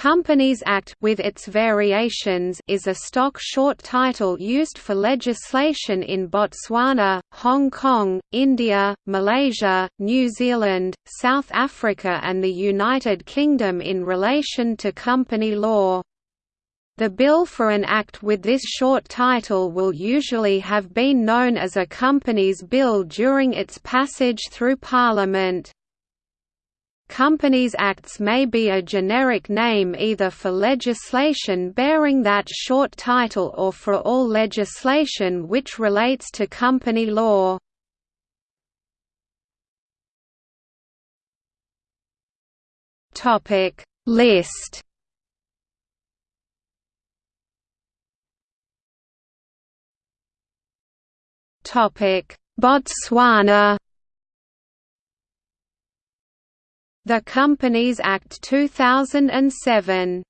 Companies Act with its variations is a stock short title used for legislation in Botswana, Hong Kong, India, Malaysia, New Zealand, South Africa and the United Kingdom in relation to company law. The bill for an act with this short title will usually have been known as a Companies Bill during its passage through Parliament. Companies Acts may be a generic name either for legislation bearing that short title or for all legislation which relates to company law. Topic List Topic Botswana The Companies Act 2007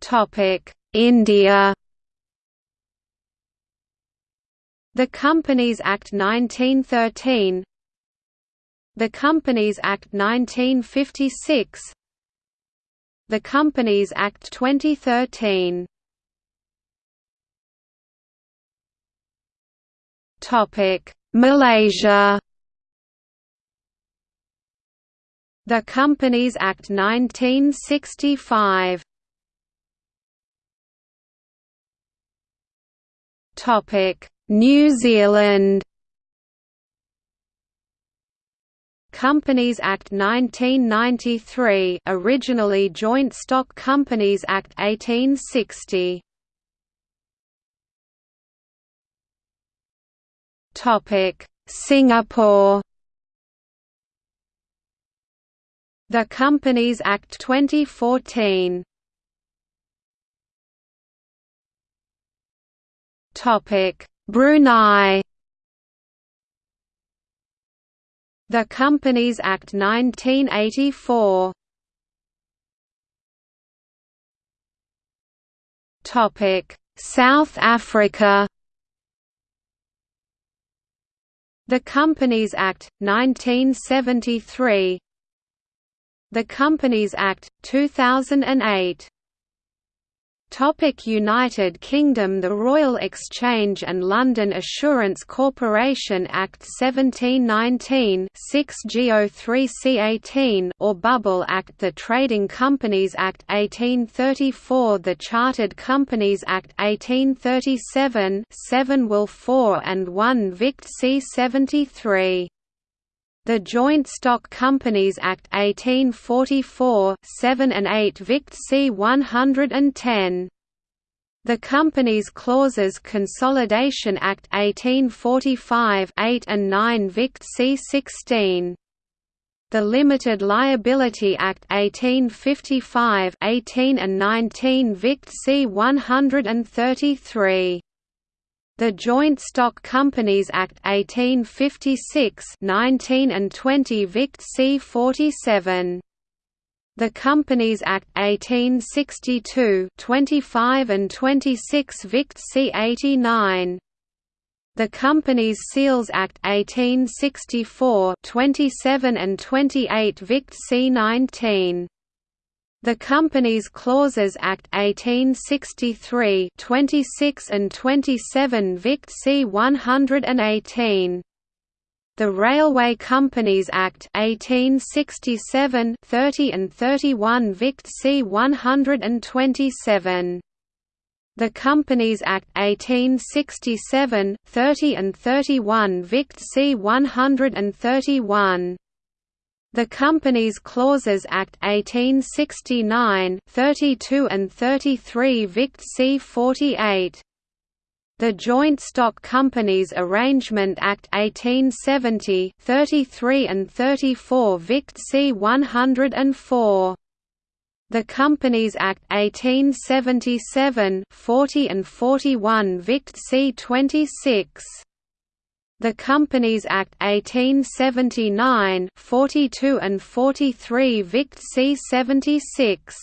Topic India. The Companies Act 1913 The Companies Act 1956 The Companies Act 2013 Topic Malaysia. The Companies Act 1965 Topic New Zealand. Companies Act 1993 originally Joint Stock Companies Act 1860 Topic: Singapore. The Companies Act 2014. Topic: Brunei. The Companies Act 1984. Topic: South Africa. The Companies Act, 1973 The Companies Act, 2008 Topic United Kingdom The Royal Exchange and London Assurance Corporation Act 1719 6 G03 C18 or Bubble Act The Trading Companies Act 1834 The Chartered Companies Act 1837 7 Will 4 and 1 Vict C 73 the Joint Stock Companies Act 1844 7 and 8 Vict C 110 the Companies Clauses Consolidation Act 1845 8 and 9 Vict C 16 the Limited Liability Act 1855 18 and 19 Vict C 133 the Joint Stock Companies Act 1856 19 and 20 Vict. C 47 the Companies Act 1862 25 and 26 Vict. C 89 the Companies Seals Act 1864 27 and 28 Vict. C 19 the Companies Clauses Act 1863 26 and 27 Vict. C 118 the Railway Companies Act 1867 30 and 31 Vict. C 127 the Companies Act 1867 30 and 31 Vict. C 131 the Companies Clauses Act 1869 32 and 33 Vict. C 48 the Joint Stock Companies Arrangement Act 1870 33 and 34 Vict. C 104 the Companies Act 1877 40 and 41 Vict. C 26 the Companies Act 1879 42 and 43 Vict C 76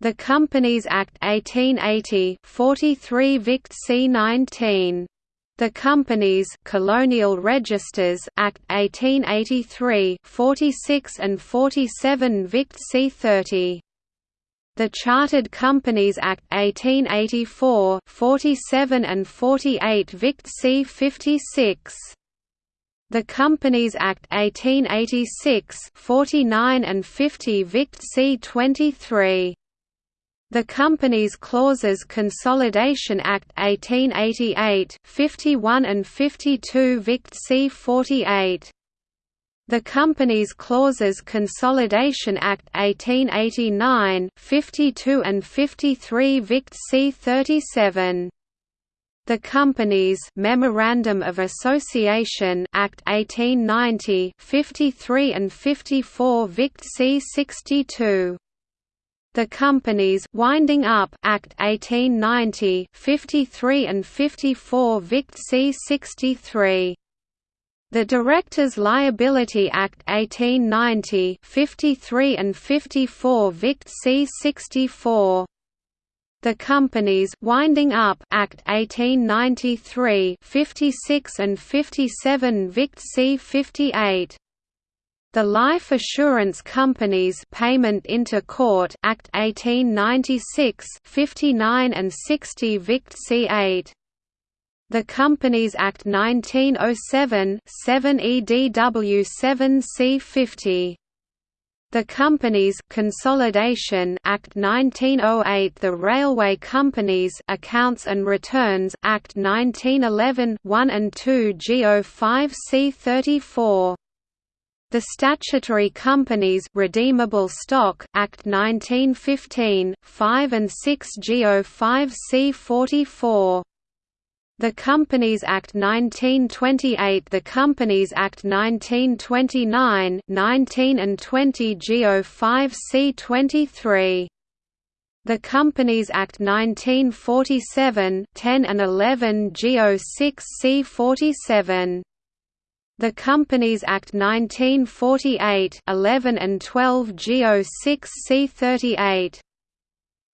The Companies Act 1880 43 Vict C 19 The Companies Colonial Registers Act 1883 46 and 47 Vict C30 the Chartered Companies Act 1884 47 and 48 Vict. C 56 the Companies Act 1886 49 and 50 Vict. C 23 the Companies Clauses Consolidation Act 1888 51 and 52 Vict. C 48 the Companies Clauses Consolidation Act 1889 52 and 53 Vict. C 37 the Companies Memorandum of Association Act 1890 53 and 54 Vict. C 62 the Companies Winding Up Act 1890 53 and 54 Vict. C 63 the Directors' Liability Act 1890 53 and 54 Vict C 64 the Companies Winding Up Act 1893 56 and 57 Vict C 58 the Life Assurance Companies Payment into Court Act 1896 59 and 60 Vict C8 The Companies Act 1907 7 EDW 7 C50 the Companies Consolidation Act 1908 The Railway Companies Accounts and Returns Act 1911 1 and 2 GO5 C34 the Statutory Companies Redeemable Stock Act 1915 5 and 6 GO 5 C 44 the Companies Act 1928 The Companies Act 1929 19 and 20 GO 5 C 23 the Companies Act 1947 10 and 11 GO 6 C 47 the Companies Act 1948 11 and 12 GO 6 C38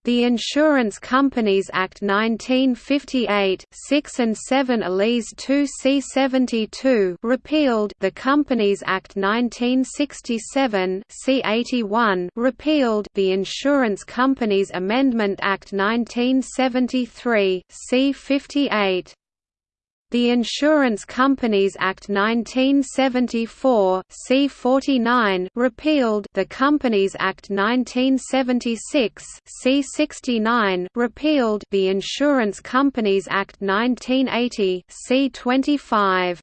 the Insurance Companies Act 1958 6 and 7 Eliz 2 C72 repealed the Companies Act 1967 C81 repealed the Insurance Companies Amendment Act 1973 C58 the Insurance Companies Act 1974 C49 repealed the Companies Act 1976 C69 repealed the Insurance Companies Act 1980 C25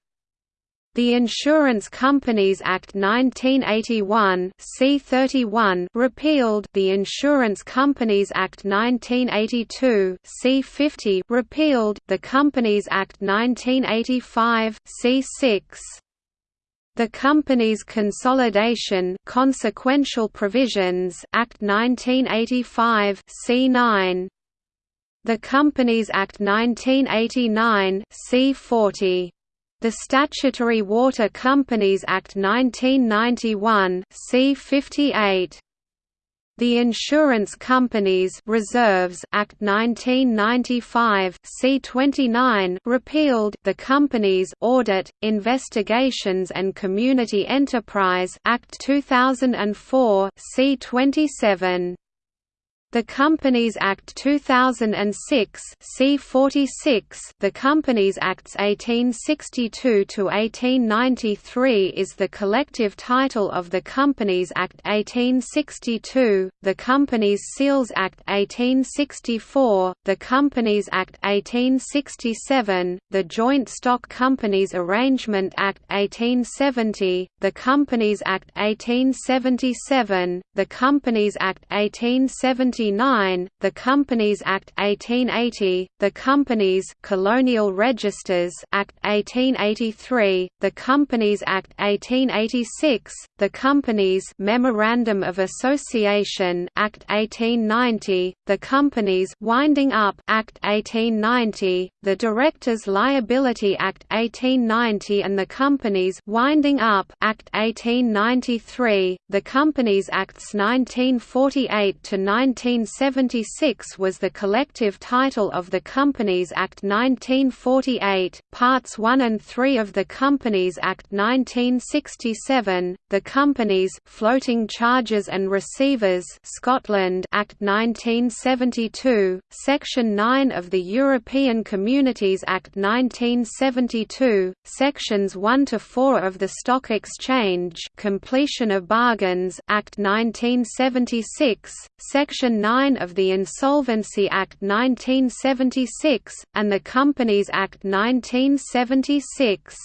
the Insurance Companies Act 1981 C31 repealed. The Insurance Companies Act 1982 C50 repealed. The Companies Act 1985 C6 the Companies Consolidation Consequential Provisions Act 1985 C9 the Companies Act 1989 C40 the Statutory Water Companies Act 1991 C58 the Insurance Companies Reserves Act 1995 C29 repealed the Companies Audit, Investigations and Community Enterprise Act 2004 C27 the Companies Act 2006 C46 The Companies Acts 1862 to 1893 is the collective title of the Companies Act 1862, the Companies Seals Act 1864, the Companies Act 1867, the Joint Stock Companies Arrangement Act 1870, the Companies Act 1877, the Companies Act 1870 the Companies Act 1880, the Companies Colonial Registers Act 1883, the Companies Act 1886, the Companies Memorandum of Association Act 1890, the Companies Winding Up Act 1890, the Directors' Liability Act 1890 and the Companies Winding Up Act 1893, the Companies Acts 1948 to 19 1976 was the collective title of the Companies Act 1948, Parts 1 and 3 of the Companies Act 1967, the Companies Floating Charges and Receivers Scotland Act 1972, Section 9 of the European Communities Act 1972, Sections 1 to 4 of the Stock Exchange Completion of Bargains Act 1976, Section 9 of the Insolvency Act 1976, and the Companies Act 1976.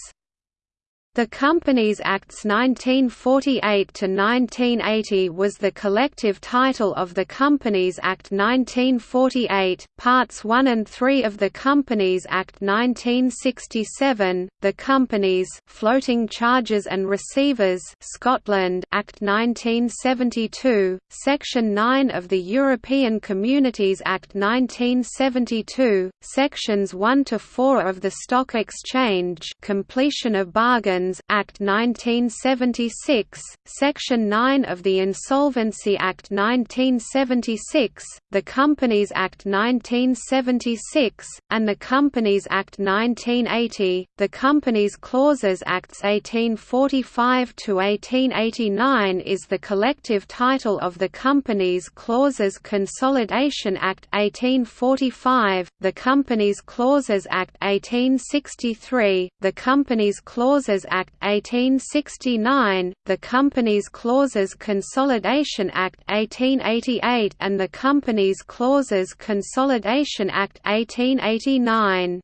The Companies Acts 1948–1980 was the collective title of the Companies Act 1948, Parts 1 and 3 of the Companies Act 1967, the Companies Floating Charges and Receivers Scotland Act 1972, Section 9 of the European Communities Act 1972, Sections 1 to 4 of the Stock Exchange Completion of Bargain Act 1976, Section 9 of the Insolvency Act 1976, the Companies Act 1976, and the Companies Act 1980, the Companies Clauses Acts 1845 to 1889 is the collective title of the Companies Clauses Consolidation Act 1845, the Companies Clauses Act 1863, the Companies Clauses Act 1869, the Companies Clauses Consolidation Act 1888 and the Companies Clauses Consolidation Act 1889.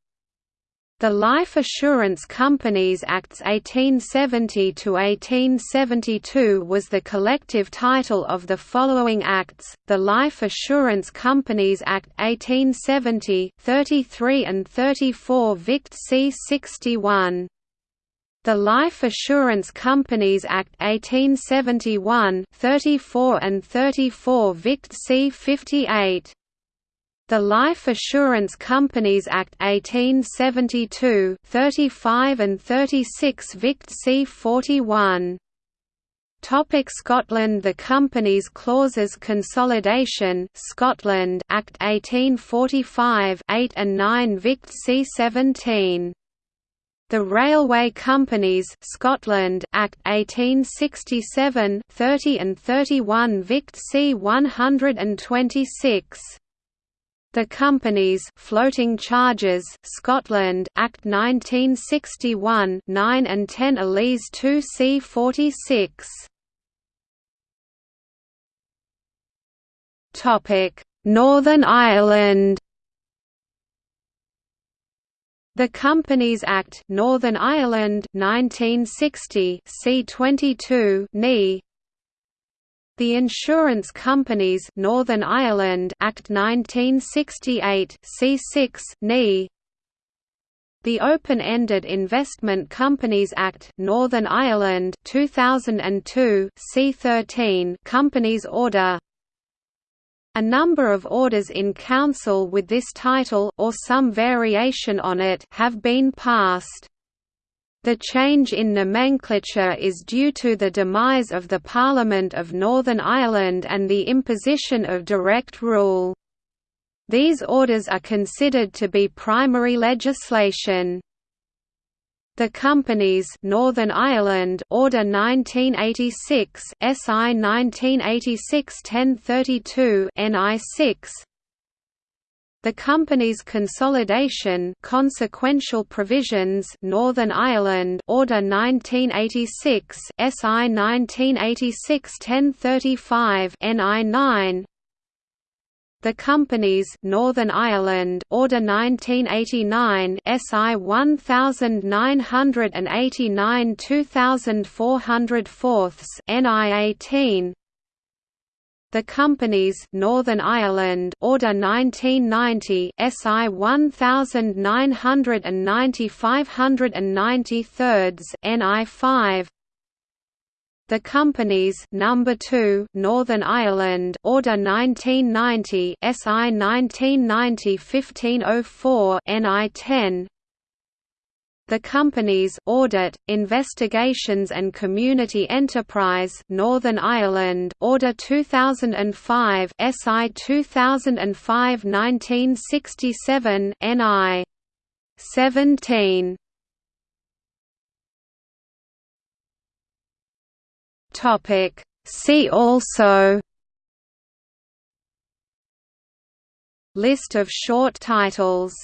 The Life Assurance Companies Acts 1870–1872 was the collective title of the following acts, the Life Assurance Companies Act 1870 33 and 34 Vict C 61. The Life Assurance Companies Act 1871 34 and 34 Vict. C 58 the Life Assurance Companies Act 1872 35 and 36 Vict. C 41 Topic Scotland. The Companies Clauses Consolidation Scotland Act 1845 8 and 9 Vict. C 17 the Railway Companies Scotland Act 1867 30 and 31 Vict C 126 The Companies Floating Charges Scotland Act 1961 9 and 10 Eliz 2 C 46 Topic Northern Ireland the Companies Act Northern Ireland 1960 C22 NE The Insurance Companies Northern Ireland Act 1968 C6 NE the Open-Ended Investment Companies Act Northern Ireland 2002 C13 Companies Order a number of orders in council with this title or some variation on it have been passed. The change in nomenclature is due to the demise of the Parliament of Northern Ireland and the imposition of direct rule. These orders are considered to be primary legislation. The companies Northern Ireland Order 1986 SI 1986-1032 NI 6 The company's consolidation consequential provisions Northern Ireland Order 1986 SI 1986-1035 NI 9 the Companies Northern Ireland Order 1989 SI 1989 2404 NI 18 the Companies Northern Ireland Order 1990 SI 1990 593 NI 5 the Companies Number 2 Northern Ireland Order 1990 SI 1990 1504 NI 10 The companies Audit, Investigations and Community Enterprise Northern Ireland Order 2005 SI 2005 1967 NI 17 Topic. See also List of short titles